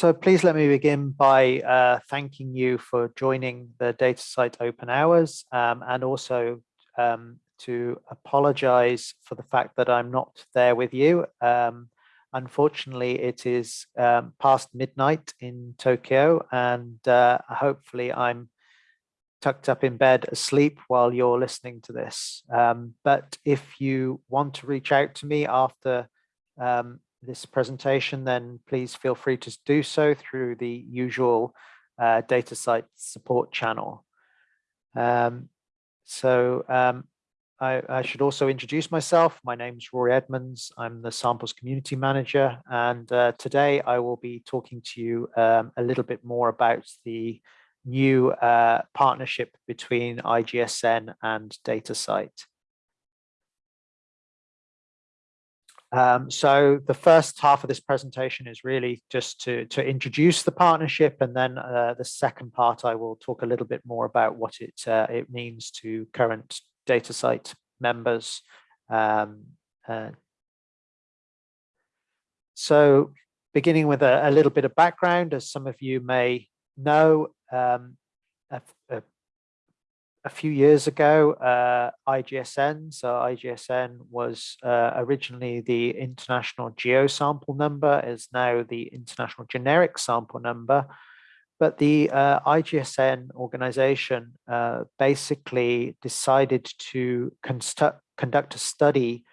So please let me begin by uh, thanking you for joining the DataCite Open Hours um, and also um, to apologize for the fact that I'm not there with you. Um, unfortunately, it is um, past midnight in Tokyo and uh, hopefully I'm tucked up in bed asleep while you're listening to this. Um, but if you want to reach out to me after um, this presentation, then please feel free to do so through the usual uh, DataCite support channel. Um, so um, I, I, should also introduce myself. My name is Rorie Edmunds. I'm the samples community manager. And uh, today I will be talking to you um, a little bit more about the new uh, partnership between IGSN and DataCite. Um, so the first half of this presentation is really just to, to introduce the partnership and then uh, the second part I will talk a little bit more about what it, uh, it means to current DataCite members. Um, uh, so beginning with a, a, little bit of background, as some of you may know, um, a, a, a, few years ago, uh, IGSN, so IGSN was uh, originally the International Geosample Number, is now the International Generic Sample Number, but the uh, IGSN organization uh, basically decided to conduct a study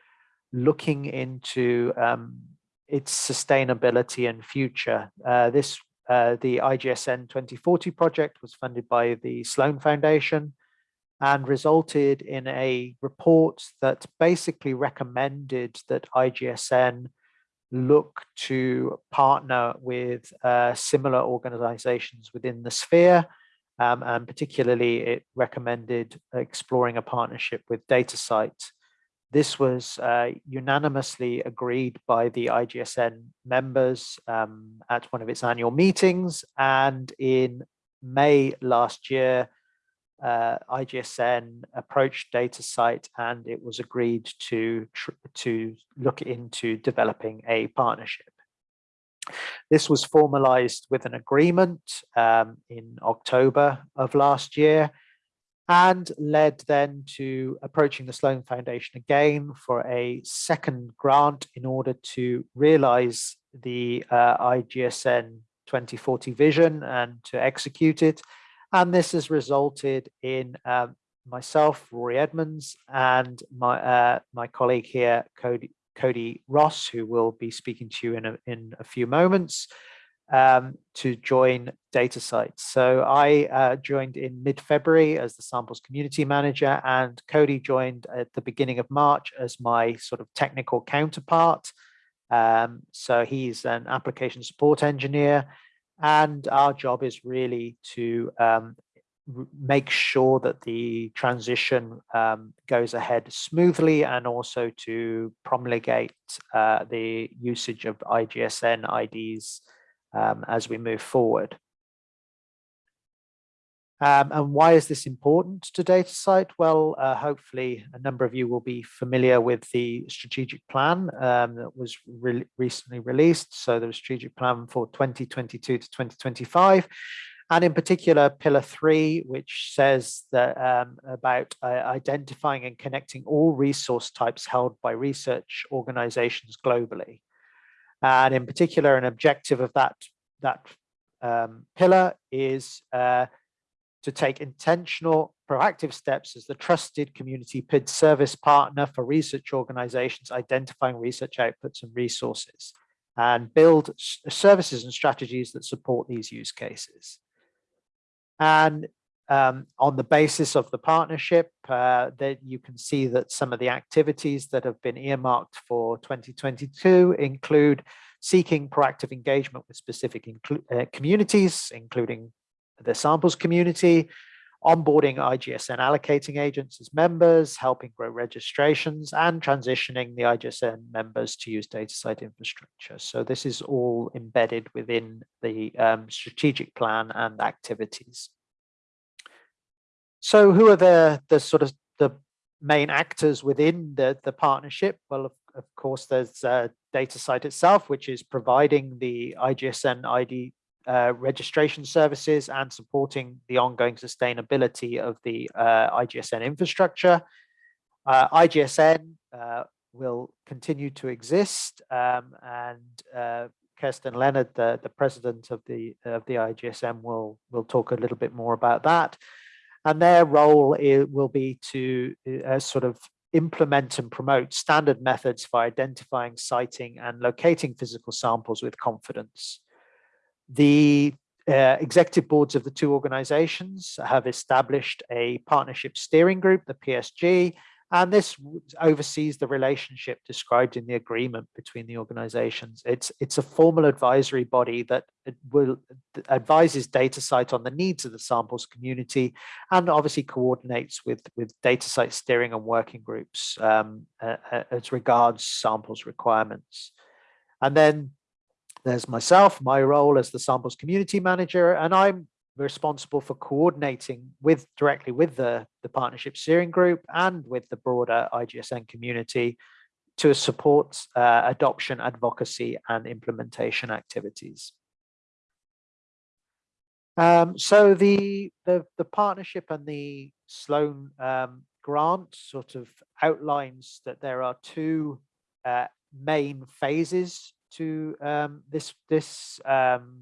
looking into um, its sustainability and future. Uh, this uh, the IGSN 2040 project was funded by the Sloan Foundation and resulted in a report that basically recommended that IGSN look to partner with uh, similar organizations within the sphere. Um, and particularly it recommended exploring a partnership with DataCite this was uh, unanimously agreed by the IGSN members um, at one of its annual meetings. And in May last year, uh, IGSN approached DataCite and it was agreed to, to look into developing a partnership. This was formalized with an agreement um, in October of last year and led then to approaching the Sloan Foundation again for a second grant in order to realize the uh, IGSN 2040 vision and to execute it. And this has resulted in um, myself, Rorie Edmunds, and my uh, my colleague here, Cody, Cody Ross, who will be speaking to you in a, in a few moments, um, to join DataCite. So I uh, joined in mid-February as the samples community manager and Cody joined at the beginning of March as my sort of technical counterpart. Um, so he's an application support engineer and our job is really to um, make sure that the transition um, goes ahead smoothly and also to promulgate uh, the usage of IGSN IDs um, as we move forward. Um, and why is this important to DataCite? Well, uh, hopefully a number of you will be familiar with the strategic plan um, that was re recently released. So the strategic plan for 2022 to 2025. And in particular, pillar three, which says that um, about uh, identifying and connecting all resource types held by research organizations globally. And in particular, an objective of that, that um, pillar is uh, to take intentional proactive steps as the trusted community PID service partner for research organizations identifying research outputs and resources and build services and strategies that support these use cases. And um, on the basis of the partnership, uh, that you can see that some of the activities that have been earmarked for 2022 include seeking proactive engagement with specific uh, communities, including the samples community, onboarding IGSN allocating agents as members, helping grow registrations, and transitioning the IGSN members to use DataCite infrastructure. So this is all embedded within the um, strategic plan and activities. So who are the, the sort of the main actors within the, the partnership? Well, of, of course, there's uh, DataCite itself, which is providing the IGSN ID uh, registration services and supporting the ongoing sustainability of the uh, IGSN infrastructure. Uh, IGSN will continue to exist um, and Kerstin Lehnert, the, the president of the of the IGSN, will will talk a little bit more about that. And their role will be to uh, sort of implement and promote standard methods for identifying, citing, and locating physical samples with confidence. The uh, executive boards of the two organizations have established a partnership steering group, the PSG, and this oversees the relationship described in the agreement between the organizations. It's, it's a formal advisory body that will advises DataCite on the needs of the samples community and obviously coordinates with, with DataCite steering and working groups um, uh, as regards samples requirements. And then there's myself, my role as the samples community manager, and I'm responsible for coordinating with directly with the, the partnership steering group and with the broader IGSN community to support uh, adoption, advocacy and implementation activities. Um, so the, the, the partnership and the Sloan um, grant sort of outlines that there are two uh, main phases to um, this this um,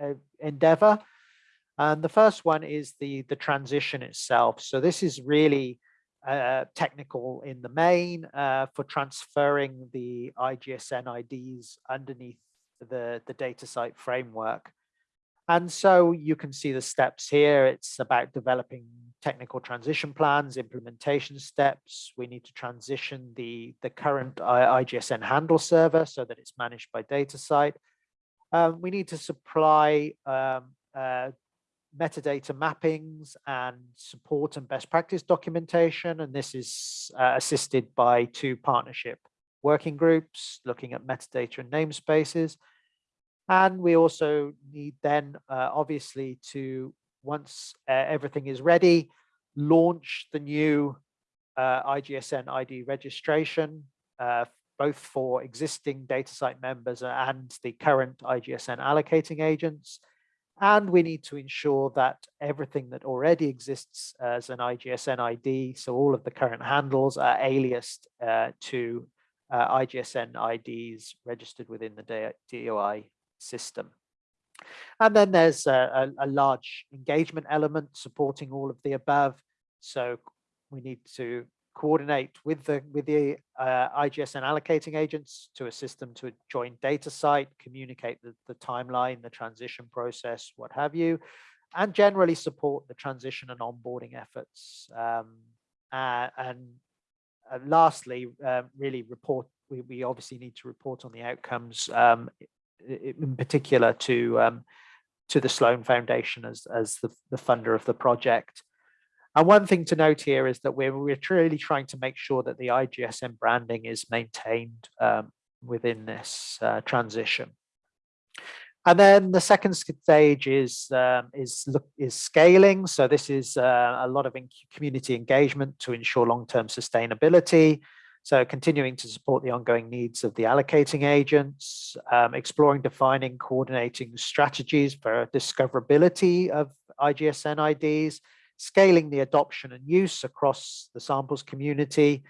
uh, endeavor. And the first one is the, the transition itself. So this is really uh, technical in the main uh, for transferring the IGSN IDs underneath the, the DataCite framework. And so you can see the steps here. It's about developing technical transition plans, implementation steps. We need to transition the, the current IGSN handle server so that it's managed by DataCite. Um, we need to supply um, uh, metadata mappings and support and best practice documentation. And this is uh, assisted by two partnership working groups looking at metadata and namespaces. And we also need then, uh, obviously, to once uh, everything is ready, launch the new uh, IGSN ID registration uh, both for existing DataCite members and the current IGSN allocating agents. And we need to ensure that everything that already exists as an IGSN ID, so all of the current handles are aliased uh, to uh, IGSN IDs registered within the DOI system. And then there's a, a, a large engagement element supporting all of the above. So we need to coordinate with the with the uh, IGSN allocating agents to assist them to join DataCite, communicate the, the timeline, the transition process, what have you, and generally support the transition and onboarding efforts. Um, uh, and uh, lastly, um, really report, we, we obviously need to report on the outcomes, um, in particular to um, to the Sloan Foundation as, as the, the funder of the project. And one thing to note here is that we're, we're really trying to make sure that the IGSN branding is maintained um, within this uh, transition. And then the second stage is um, is is scaling. So this is uh, a lot of community engagement to ensure long-term sustainability. So continuing to support the ongoing needs of the allocating agents, um, exploring, defining, coordinating strategies for discoverability of IGSN IDs, scaling the adoption and use across the samples community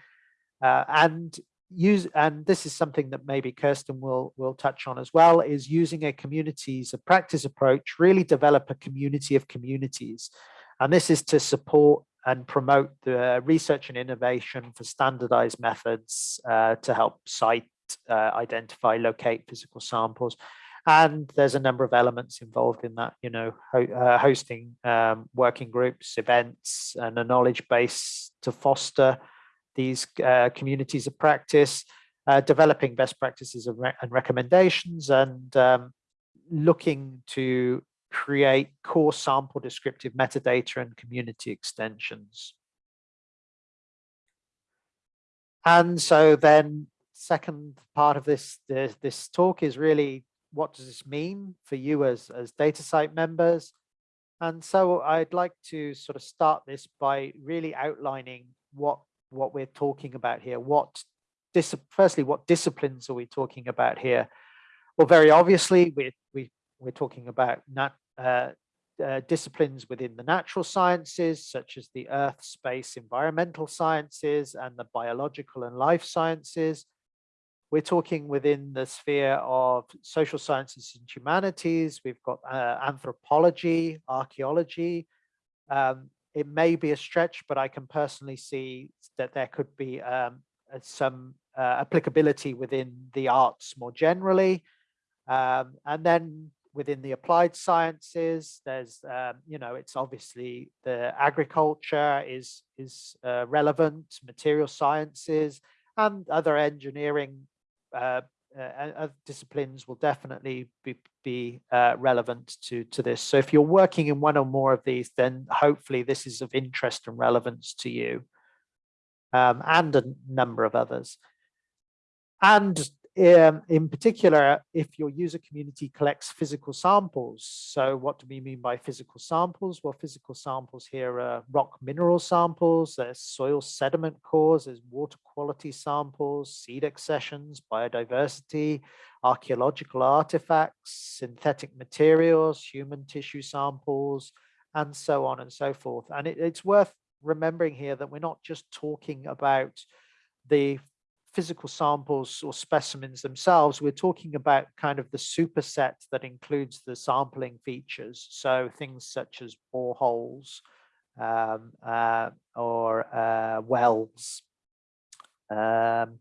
uh, and use and this is something that maybe Kerstin will will touch on as well is using a communities a practice approach really develop a community of communities. And this is to support and promote the research and innovation for standardized methods uh, to help cite, uh, identify locate physical samples. And there's a number of elements involved in that you know ho uh, hosting um, working groups events and a knowledge base to foster these uh, communities of practice uh, developing best practices and, re and recommendations and um, looking to create core sample descriptive metadata and community extensions and so then second part of this this, this talk is really what does this mean for you as, as DataCite members? And so I'd like to sort of start this by really outlining what, what we're talking about here. What, firstly, what disciplines are we talking about here? Well, very obviously, we, we we're talking about nat, uh, uh, disciplines within the natural sciences, such as the earth, space, environmental sciences, and the biological and life sciences. We're talking within the sphere of social sciences and humanities. We've got uh, anthropology, archaeology. Um, it may be a stretch, but I can personally see that there could be um, uh, some uh, applicability within the arts more generally. Um, and then within the applied sciences, there's, um, you know, it's obviously the agriculture is, is uh, relevant, material sciences and other engineering uh, uh, disciplines will definitely be, be uh, relevant to, to this. So if you're working in one or more of these, then hopefully this is of interest and relevance to you um, and a number of others. And um, in particular, if your user community collects physical samples. So what do we mean by physical samples? Well, physical samples here are rock mineral samples, there's soil sediment cores, there's water quality samples, seed accessions, biodiversity, archaeological artifacts, synthetic materials, human tissue samples, and so on and so forth. And it, it's worth remembering here that we're not just talking about the physical samples or specimens themselves, we're talking about kind of the superset that includes the sampling features. So things such as boreholes um, uh, or uh, wells. Um,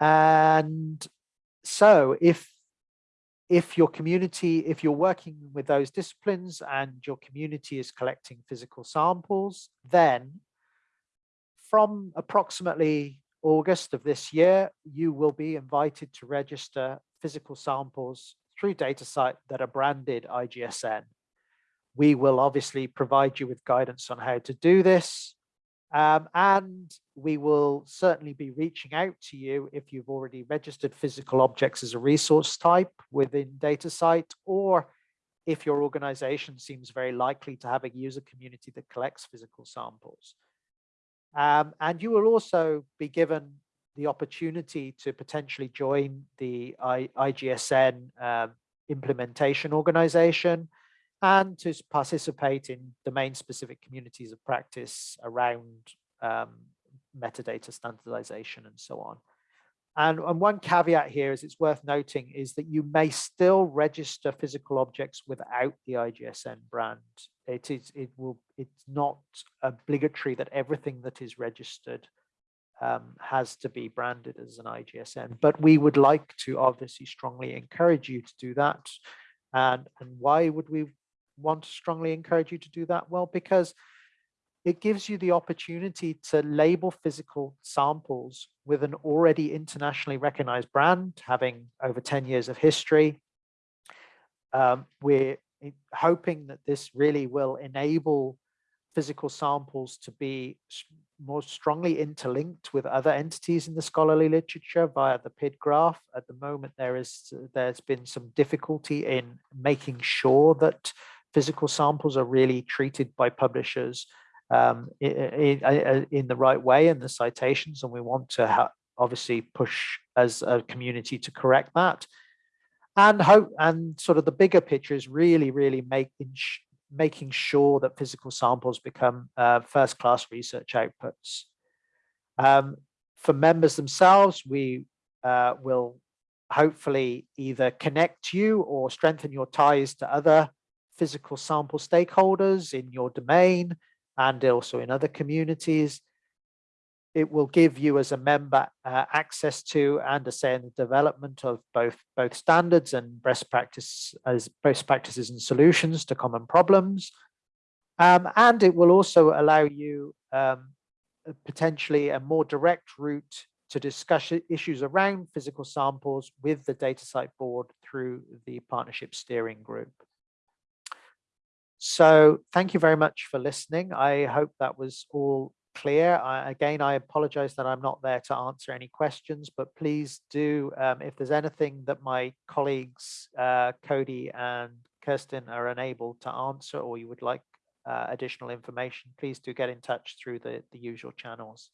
and so if if your community, if you're working with those disciplines and your community is collecting physical samples, then from approximately August of this year, you will be invited to register physical samples through DataCite that are branded IGSN. We will obviously provide you with guidance on how to do this. Um, and we will certainly be reaching out to you if you've already registered physical objects as a resource type within DataCite, or if your organization seems very likely to have a user community that collects physical samples. Um, and you will also be given the opportunity to potentially join the I, IGSN um, implementation organization and to participate in domain specific communities of practice around um, metadata standardization and so on. And, and one caveat here is it's worth noting is that you may still register physical objects without the IGSN brand. It is, it will, it's not obligatory that everything that is registered um, has to be branded as an IGSN, but we would like to obviously strongly encourage you to do that. And, and why would we want to strongly encourage you to do that? Well, because it gives you the opportunity to label physical samples with an already internationally recognized brand, having over 10 years of history. Um, we're hoping that this really will enable physical samples to be more strongly interlinked with other entities in the scholarly literature via the PID graph. At the moment, there is there's been some difficulty in making sure that physical samples are really treated by publishers um, in, in, the right way in the citations, and we want to obviously push as a community to correct that. And hope and sort of the bigger picture is really, really making making sure that physical samples become uh, first class research outputs. Um, for members themselves, we uh, will hopefully either connect you or strengthen your ties to other physical sample stakeholders in your domain and also in other communities. It will give you as a member uh, access to and a say in the development of both both standards and best practice as best practices and solutions to common problems. Um, and it will also allow you um, potentially a more direct route to discuss issues around physical samples with the DataCite board through the partnership steering group. So thank you very much for listening. I hope that was all clear. I, again, I apologize that I'm not there to answer any questions, but please do, um, if there's anything that my colleagues, uh, Cody and Kerstin are unable to answer or you would like uh, additional information, please do get in touch through the, the usual channels.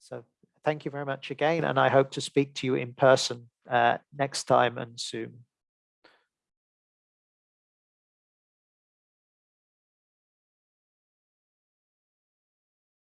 So thank you very much again, and I hope to speak to you in person uh, next time and soon.